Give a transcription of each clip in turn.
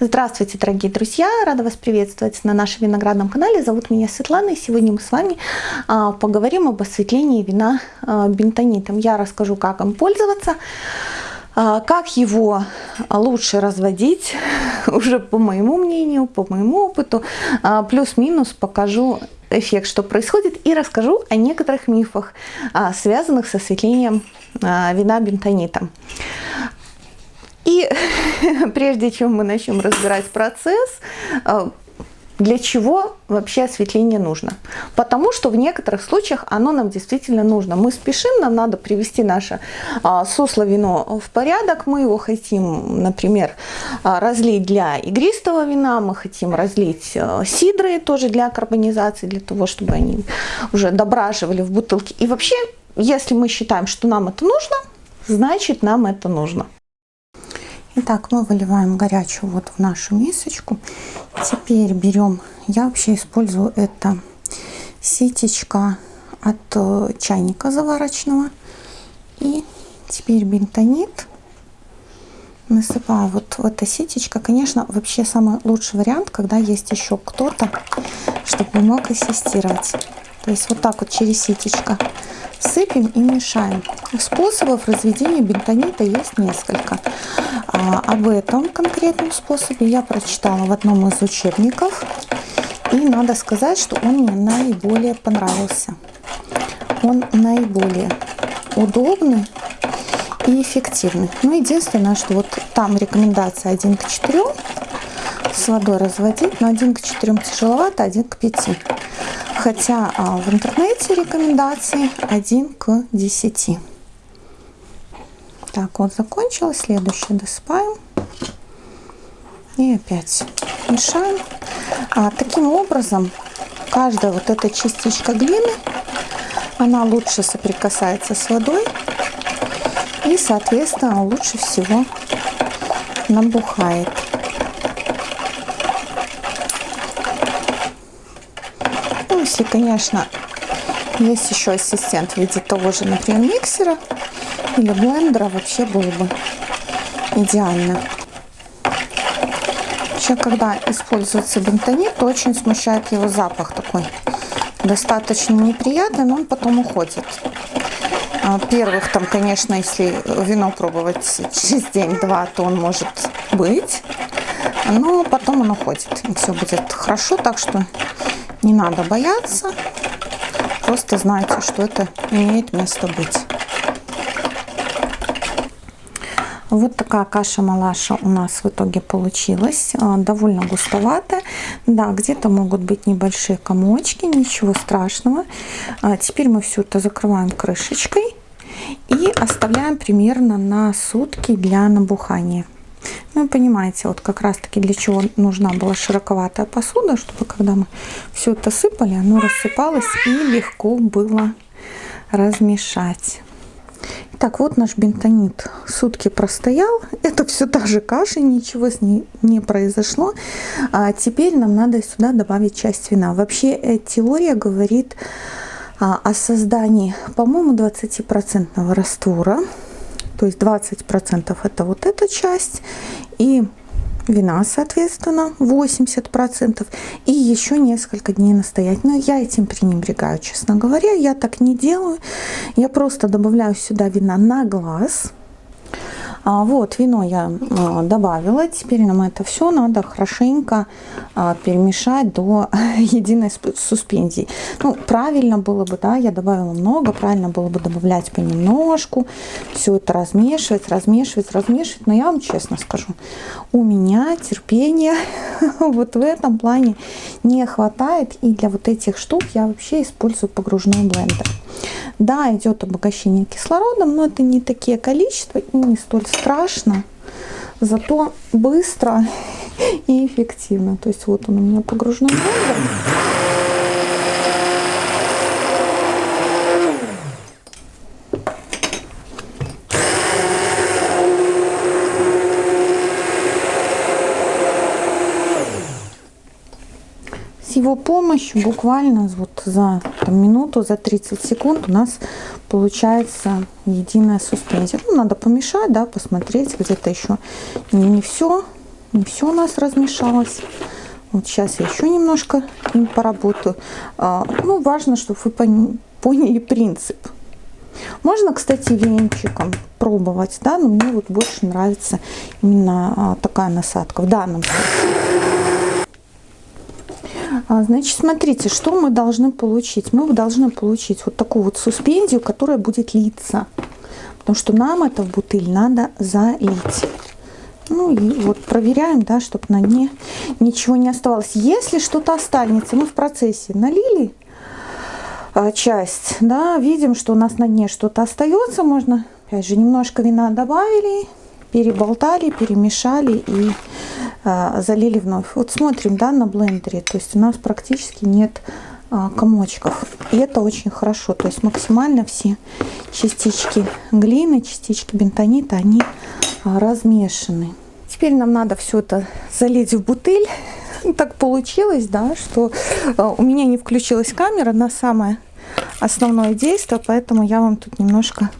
Здравствуйте, дорогие друзья! Рада вас приветствовать на нашем виноградном канале. Зовут меня Светлана, и сегодня мы с вами а, поговорим об осветлении вина а, бентонитом. Я расскажу, как им пользоваться, а, как его лучше разводить, уже по моему мнению, по моему опыту, плюс-минус покажу эффект, что происходит, и расскажу о некоторых мифах, связанных с осветлением вина бентонитом. И прежде чем мы начнем разбирать процесс, э, для чего вообще осветление нужно? Потому что в некоторых случаях оно нам действительно нужно. Мы спешим, нам надо привести наше а, сусло вино в порядок. Мы его хотим, например, а, разлить для игристого вина, мы хотим разлить а, сидры тоже для карбонизации, для того, чтобы они уже дображивали в бутылке. И вообще, если мы считаем, что нам это нужно, значит нам это нужно. Итак, мы выливаем горячую воду в нашу мисочку. Теперь берем, я вообще использую это ситечка от э, чайника заварочного. И теперь бентонит насыпаю вот в это ситечко. Конечно, вообще самый лучший вариант, когда есть еще кто-то, чтобы мог ассистировать. То есть вот так вот через ситечко сыпем и мешаем. Способов разведения бентонита есть несколько. А, об этом конкретном способе я прочитала в одном из учебников. И надо сказать, что он мне наиболее понравился. Он наиболее удобный и эффективный. Но единственное, что вот там рекомендация 1 к 4 с водой разводить, но 1 к 4 тяжеловато, 1 к 5. Хотя а, в интернете рекомендации 1 к 10. Так, вот закончилось. Следующее досыпаем. И опять мешаем. А, таким образом, каждая вот эта частичка глины, она лучше соприкасается с водой. И, соответственно, лучше всего набухает. Ну, если, конечно, есть еще ассистент в виде того же, например, миксера, или блендера вообще было бы идеально. Вообще, когда используется бентонит, то очень смущает его запах такой. Достаточно неприятный, но он потом уходит. А, первых там, конечно, если вино пробовать через день-два, то он может быть. Но потом он уходит. И все будет хорошо, так что не надо бояться. Просто знайте, что это имеет место быть. Вот такая каша-малаша у нас в итоге получилась. А, довольно густоватая. Да, где-то могут быть небольшие комочки, ничего страшного. А, теперь мы все это закрываем крышечкой и оставляем примерно на сутки для набухания. Ну, понимаете, вот как раз-таки для чего нужна была широковатая посуда, чтобы когда мы все это сыпали, оно рассыпалось и легко было размешать. Так, вот наш бентонит сутки простоял. Это все та же каша, ничего с ней не произошло. А теперь нам надо сюда добавить часть вина. Вообще э, теория говорит а, о создании, по-моему, 20% раствора. То есть 20% это вот эта часть. И вина, соответственно, 80%, и еще несколько дней настоять. Но я этим пренебрегаю, честно говоря, я так не делаю. Я просто добавляю сюда вина на глаз, вот, вино я а, добавила. Теперь нам это все надо хорошенько а, перемешать до единой суспензии. Ну, правильно было бы, да, я добавила много, правильно было бы добавлять понемножку. Все это размешивать, размешивать, размешивать. Но я вам честно скажу, у меня терпения вот в этом плане не хватает. И для вот этих штук я вообще использую погружной блендер. Да, идет обогащение кислородом, но это не такие количества и не столь страшно, зато быстро и эффективно. То есть вот он у меня погружной блендер. его помощью буквально вот за там, минуту, за 30 секунд у нас получается единая суспензия. Ну, надо помешать, да, посмотреть, где-то еще не, не все Не все у нас размешалось. Вот сейчас я еще немножко им поработаю. А, ну, важно, чтобы вы поняли принцип. Можно, кстати, венчиком пробовать, да, но мне вот больше нравится именно а, такая насадка в данном случае. А, значит, смотрите, что мы должны получить. Мы должны получить вот такую вот суспензию, которая будет литься. Потому что нам это в бутыль надо залить. Ну и вот проверяем, да, чтобы на дне ничего не оставалось. Если что-то останется, мы в процессе налили а, часть, да, видим, что у нас на дне что-то остается, можно, опять же, немножко вина добавили, переболтали, перемешали и залили вновь. Вот смотрим, да, на блендере, то есть у нас практически нет а, комочков. И это очень хорошо, то есть максимально все частички глины, частички бентонита, они а, размешаны. Теперь нам надо все это залить в бутыль. Так получилось, да, что а, у меня не включилась камера на самое основное действие, поэтому я вам тут немножко,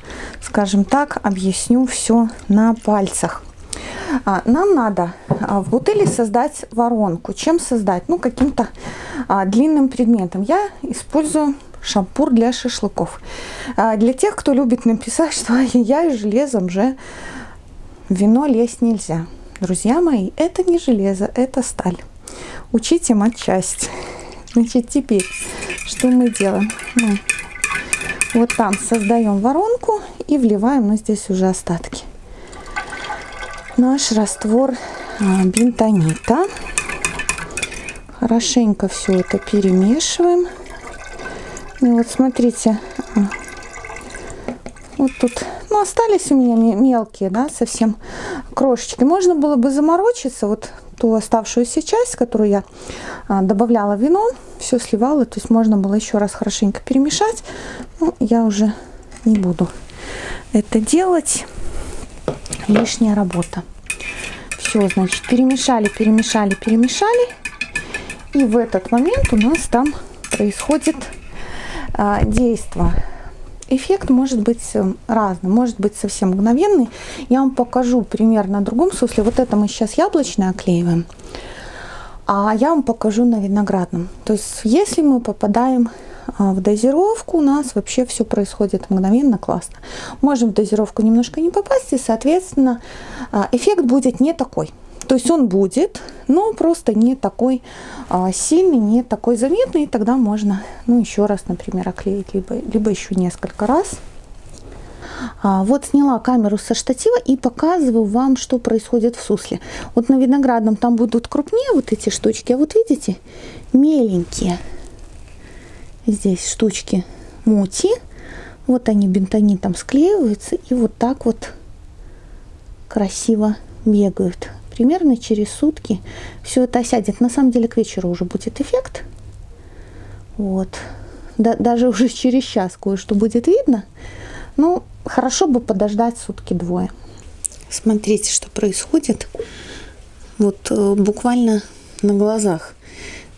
скажем так, объясню все на пальцах. А, нам надо в бутыли создать воронку. Чем создать? Ну, каким-то длинным предметом. Я использую шампур для шашлыков. Для тех, кто любит написать, что я и железом же вино лезть нельзя. Друзья мои, это не железо, это сталь. Учите матчасть. Значит, теперь что мы делаем? Мы вот там создаем воронку и вливаем, но здесь уже остатки. Наш раствор а, бентонита. Хорошенько все это перемешиваем. И вот смотрите, а, вот тут ну, остались у меня мелкие, да, совсем крошечки. Можно было бы заморочиться, вот ту оставшуюся часть, которую я а, добавляла вино, все сливала, то есть можно было еще раз хорошенько перемешать. Ну, я уже не буду это делать. Лишняя работа. Все, значит, перемешали, перемешали, перемешали. И в этот момент у нас там происходит а, действие эффект может быть э, разным, может быть совсем мгновенный. Я вам покажу пример на другом сусле. Вот это мы сейчас яблочное оклеиваем, а я вам покажу на виноградном. То есть если мы попадаем в дозировку, у нас вообще все происходит мгновенно, классно. Можем в дозировку немножко не попасть, и, соответственно, а, эффект будет не такой. То есть он будет, но просто не такой а, сильный, не такой заметный. И тогда можно, ну, еще раз, например, оклеить, либо, либо еще несколько раз. А, вот сняла камеру со штатива и показываю вам, что происходит в сусле. Вот на виноградном там будут крупнее вот эти штучки, а вот видите, меленькие. Здесь штучки мути. Вот они бентонитом склеиваются и вот так вот красиво бегают примерно через сутки все это осядет. На самом деле к вечеру уже будет эффект. Вот. Да, даже уже через час кое-что будет видно. Ну, хорошо бы подождать сутки-двое. Смотрите, что происходит. Вот э, буквально на глазах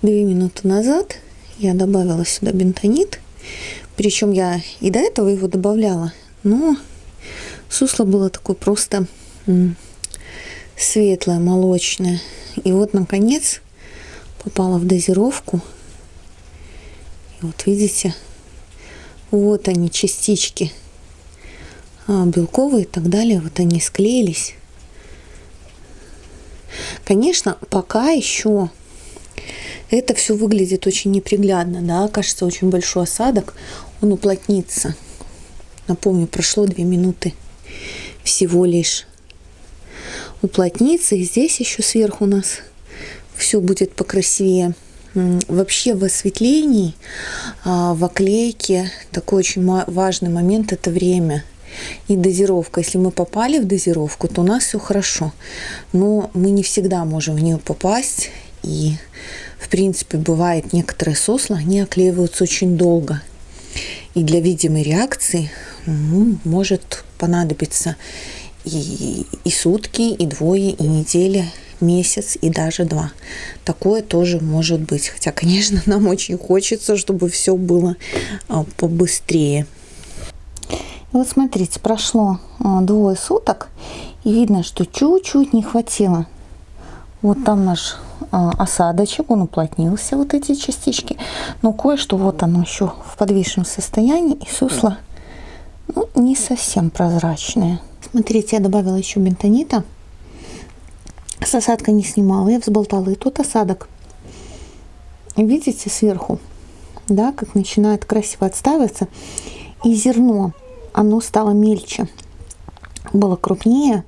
две минуты назад я добавила сюда бентонит. Причем я и до этого его добавляла. Но сусло было такое просто светлое, молочное. И вот, наконец, попала в дозировку. И вот видите, вот они, частички а, белковые и так далее. Вот они склеились. Конечно, пока еще это все выглядит очень неприглядно, да, кажется, очень большой осадок, он уплотнится. Напомню, прошло две минуты всего лишь уплотнится. И здесь еще сверху у нас все будет покрасивее. Вообще в осветлении, а, в оклейке такой очень важный момент – это время и дозировка. Если мы попали в дозировку, то у нас все хорошо. Но мы не всегда можем в нее попасть. И, в принципе, бывает некоторые сосла, они оклеиваются очень долго. И для видимой реакции ну, может понадобиться и, и сутки, и двое, и неделя, месяц и даже два. Такое тоже может быть. Хотя, конечно, нам очень хочется, чтобы все было а, побыстрее. Вот смотрите, прошло а, двое суток, и видно, что чуть-чуть не хватило Вот там наш осадочек, он уплотнился, вот эти частички. Но кое-что вот оно еще в подвижном состоянии, и сусло ну, не совсем прозрачное. Смотрите, я добавила еще бентонита. С осадка не снимала, я взболтала и тот осадок. Видите сверху, да, как начинает красиво отставиться. И зерно, оно стало мельче. Было крупнее,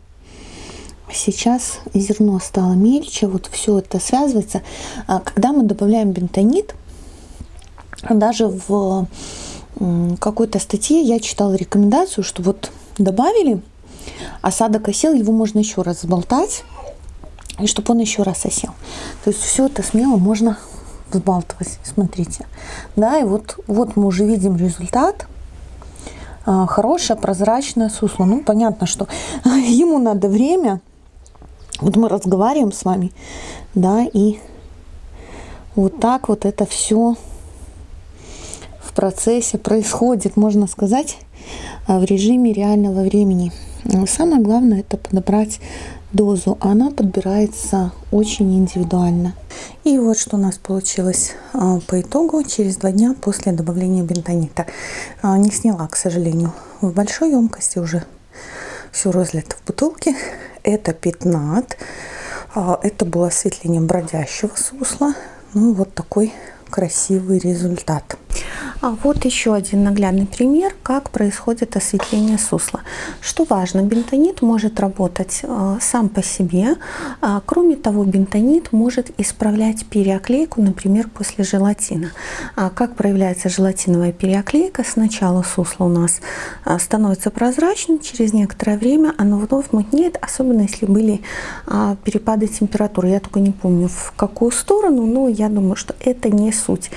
сейчас зерно стало мельче, вот все это связывается. А когда мы добавляем бентонит, даже в какой-то статье я читала рекомендацию, что вот добавили, осадок осел, его можно еще раз взболтать, и чтобы он еще раз осел. То есть все это смело можно взбалтывать, смотрите. Да, и вот, вот мы уже видим результат. А, хорошее прозрачное сусло. Ну, понятно, что ему надо время, вот мы разговариваем с вами, да, и вот так вот это все в процессе происходит, можно сказать, а, в режиме реального времени. Самое главное это подобрать дозу. Она подбирается очень индивидуально. И вот что у нас получилось а, по итогу через два дня после добавления бентонита. А, не сняла, к сожалению, в большой емкости уже все разлито в бутылке это пятнат. А, это было осветление бродящего сусла. Ну, вот такой красивый результат. А вот еще один наглядный пример, как происходит осветление сусла. Что важно, бентонит может работать э, сам по себе. А, кроме того, бентонит может исправлять переоклейку, например, после желатина. А как проявляется желатиновая переоклейка? Сначала сусло у нас а, становится прозрачным, через некоторое время оно вновь мутнеет, особенно если были а, перепады температуры. Я только не помню в какую сторону, но я думаю, что это не суть.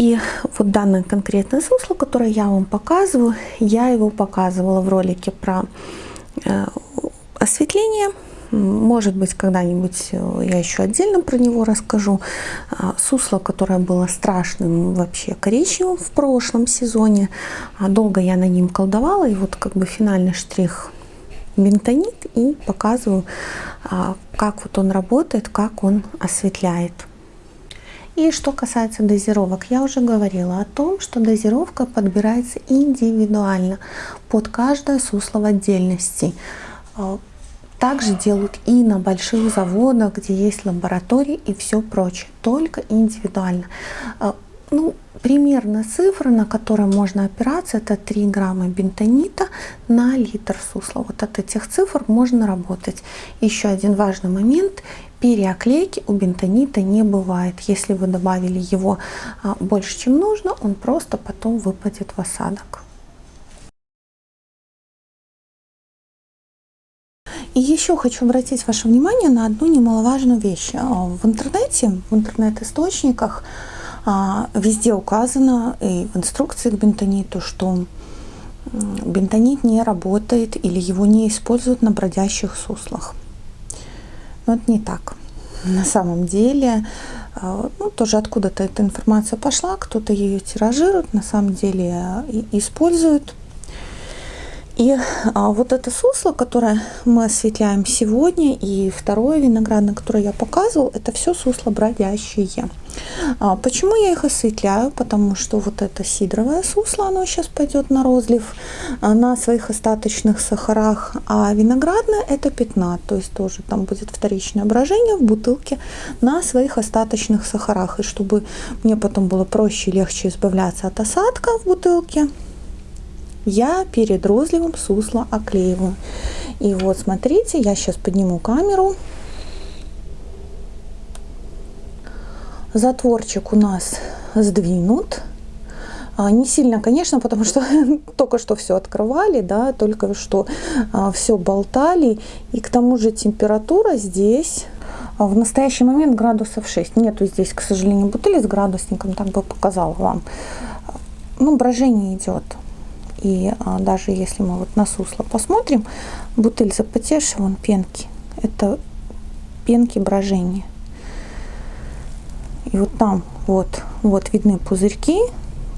И вот данное конкретное сусло, которое я вам показываю, я его показывала в ролике про э, осветление. Может быть, когда-нибудь э, я еще отдельно про него расскажу. А, сусло, которое было страшным вообще коричневым в прошлом сезоне. А долго я на ним колдовала. И вот как бы финальный штрих бентонит. И показываю, а, как вот он работает, как он осветляет. И что касается дозировок, я уже говорила о том, что дозировка подбирается индивидуально под каждое сусло в отдельности. А, также делают и на больших заводах, где есть лаборатории и все прочее, только индивидуально. А, ну, примерно цифра, на которой можно опираться, это 3 грамма бентонита на литр сусла. Вот от этих цифр можно работать. Еще один важный момент. Переоклейки у бентонита не бывает. Если вы добавили его а, больше, чем нужно, он просто потом выпадет в осадок. И еще хочу обратить ваше внимание на одну немаловажную вещь. А, в интернете, в интернет-источниках а, везде указано и в инструкции к бентониту, что бентонит не работает или его не используют на бродящих суслах. Но это не так. На самом деле, э, ну, тоже откуда-то эта информация пошла, кто-то ее тиражирует, на самом деле использует. И а, вот это сусло, которое мы осветляем сегодня, и второе виноградное, которое я показывал, это все сусло бродящие. А, почему я их осветляю? Потому что вот это сидровое сусло, оно сейчас пойдет на розлив а, на своих остаточных сахарах, а виноградное это пятна, то есть тоже там будет вторичное брожение в бутылке на своих остаточных сахарах. И чтобы мне потом было проще и легче избавляться от осадка в бутылке, я перед розливом сусло оклеиваю. И вот смотрите, я сейчас подниму камеру. Затворчик у нас сдвинут. А, не сильно, конечно, потому что только что все открывали, да, только что а, все болтали. И к тому же температура здесь а, в настоящий момент градусов 6. Нету здесь, к сожалению, бутыли с градусником, так бы показала вам. Ну, брожение идет. И а, даже если мы вот на сусло посмотрим, бутыль запотевшая, вон пенки. Это пенки брожения. И вот там вот, вот видны пузырьки,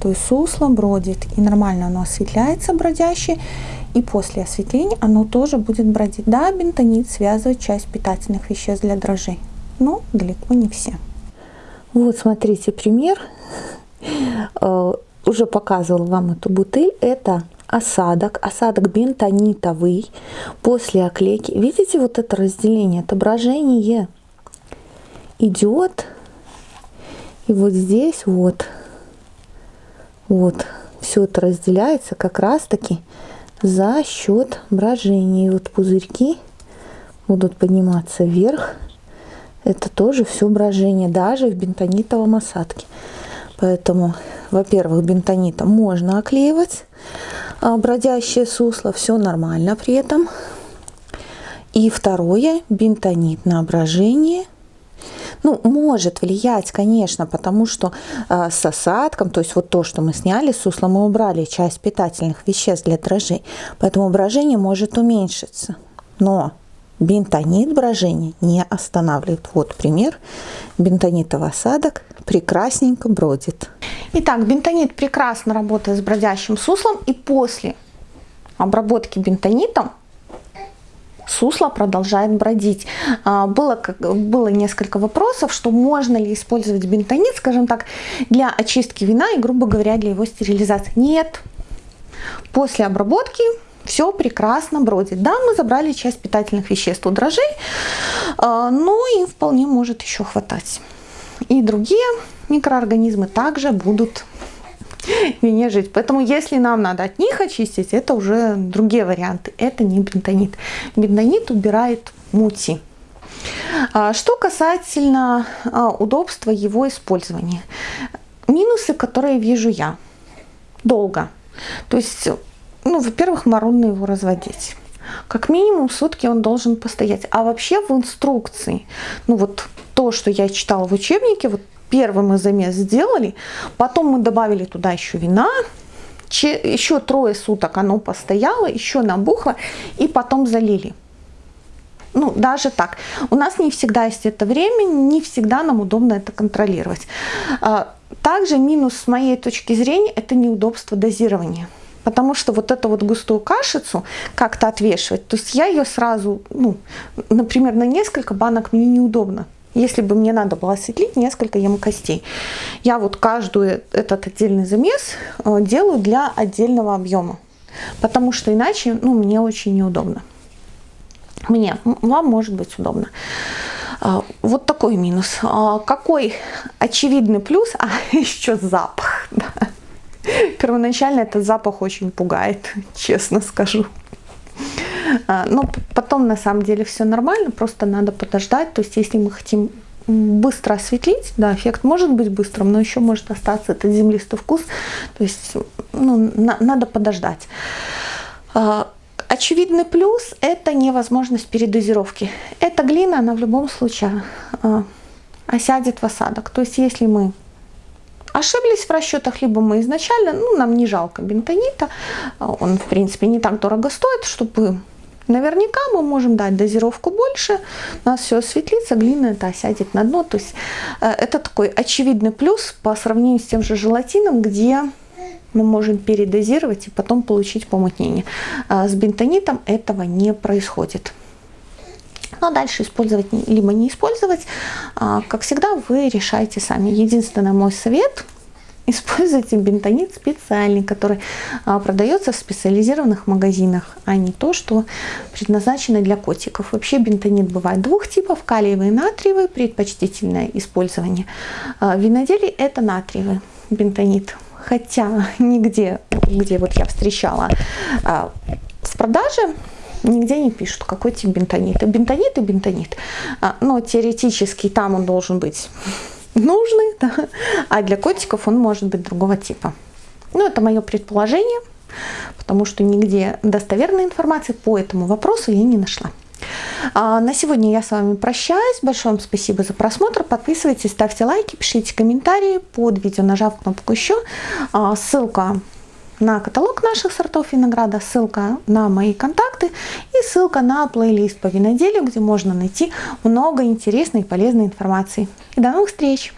то есть сусло бродит. И нормально оно осветляется бродящее. И после осветления оно тоже будет бродить. Да, бентонит связывает часть питательных веществ для дрожжей. но далеко не все. Вот смотрите пример. Уже показывал вам эту бутыль. Это осадок, осадок бентонитовый после оклейки. Видите вот это разделение, отображение идет. И вот здесь вот, вот, все это разделяется как раз таки за счет брожения. И вот пузырьки будут подниматься вверх. Это тоже все брожение, даже в бентонитовом осадке. Поэтому, во-первых, бентонитом можно оклеивать а, бродящее сусло, все нормально при этом. И второе, бентонит на брожение ну, может влиять, конечно, потому что э, с осадком, то есть вот то, что мы сняли с мы убрали часть питательных веществ для дрожжей, поэтому брожение может уменьшиться. Но бентонит брожение не останавливает. Вот пример. Бентонитовый осадок прекрасненько бродит. Итак, бентонит прекрасно работает с бродящим суслом и после обработки бентонитом сусло продолжает бродить. А, было, было несколько вопросов, что можно ли использовать бентонит, скажем так, для очистки вина и, грубо говоря, для его стерилизации. Нет. После обработки все прекрасно бродит. Да, мы забрали часть питательных веществ у дрожжей, а, но им вполне может еще хватать. И другие микроорганизмы также будут вине жить. Поэтому если нам надо от них очистить, это уже другие варианты. Это не бентонит. Бентонит убирает мути. А, что касательно а, удобства его использования. Минусы, которые вижу я. Долго. То есть, ну, во-первых, морозно его разводить. Как минимум сутки он должен постоять. А вообще в инструкции, ну вот то, что я читала в учебнике, вот первый мы замес сделали, потом мы добавили туда еще вина, еще трое суток оно постояло, еще набухло, и потом залили. Ну, даже так. У нас не всегда есть это время, не всегда нам удобно это контролировать. А, также минус с моей точки зрения – это неудобство дозирования. Потому что вот эту вот густую кашицу как-то отвешивать, то есть я ее сразу, ну, например, на несколько банок мне неудобно. Если бы мне надо было осветлить несколько емкостей. Я вот каждую этот отдельный замес э, делаю для отдельного объема. Потому что иначе ну, мне очень неудобно. Мне, вам может быть удобно. А, вот такой минус. А, какой очевидный плюс? А еще запах. Первоначально этот запах очень пугает, честно скажу. А, но потом на самом деле все нормально, просто надо подождать. То есть если мы хотим быстро осветлить, да, эффект может быть быстрым, но еще может остаться этот землистый вкус. То есть ну, на, надо подождать. А, очевидный плюс – это невозможность передозировки. Эта глина, она в любом случае а, осядет в осадок. То есть если мы ошиблись в расчетах, либо мы изначально, ну, нам не жалко бентонита, он, в принципе, не так дорого стоит, чтобы Наверняка мы можем дать дозировку больше, у нас все осветлится, глина это осядет на дно. То есть э, это такой очевидный плюс по сравнению с тем же желатином, где мы можем передозировать и потом получить помутнение. А с бентонитом этого не происходит. Но дальше использовать либо не использовать, а, как всегда, вы решаете сами. Единственный мой совет – Используйте бентонит специальный, который а, продается в специализированных магазинах, а не то, что предназначено для котиков. Вообще бентонит бывает двух типов, калиевый и натриевый, предпочтительное использование. А, в виноделии это натриевый бентонит. Хотя нигде, где вот я встречала а, в продаже, нигде не пишут, какой тип бентонита. Бентонит и бентонит. А, но теоретически там он должен быть нужный, да? а для котиков он может быть другого типа. Ну, это мое предположение, потому что нигде достоверной информации по этому вопросу я не нашла. А на сегодня я с вами прощаюсь. Большое вам спасибо за просмотр. Подписывайтесь, ставьте лайки, пишите комментарии под видео, нажав кнопку еще. А, ссылка на каталог наших сортов винограда, ссылка на мои контакты и ссылка на плейлист по виноделию, где можно найти много интересной и полезной информации. И до новых встреч!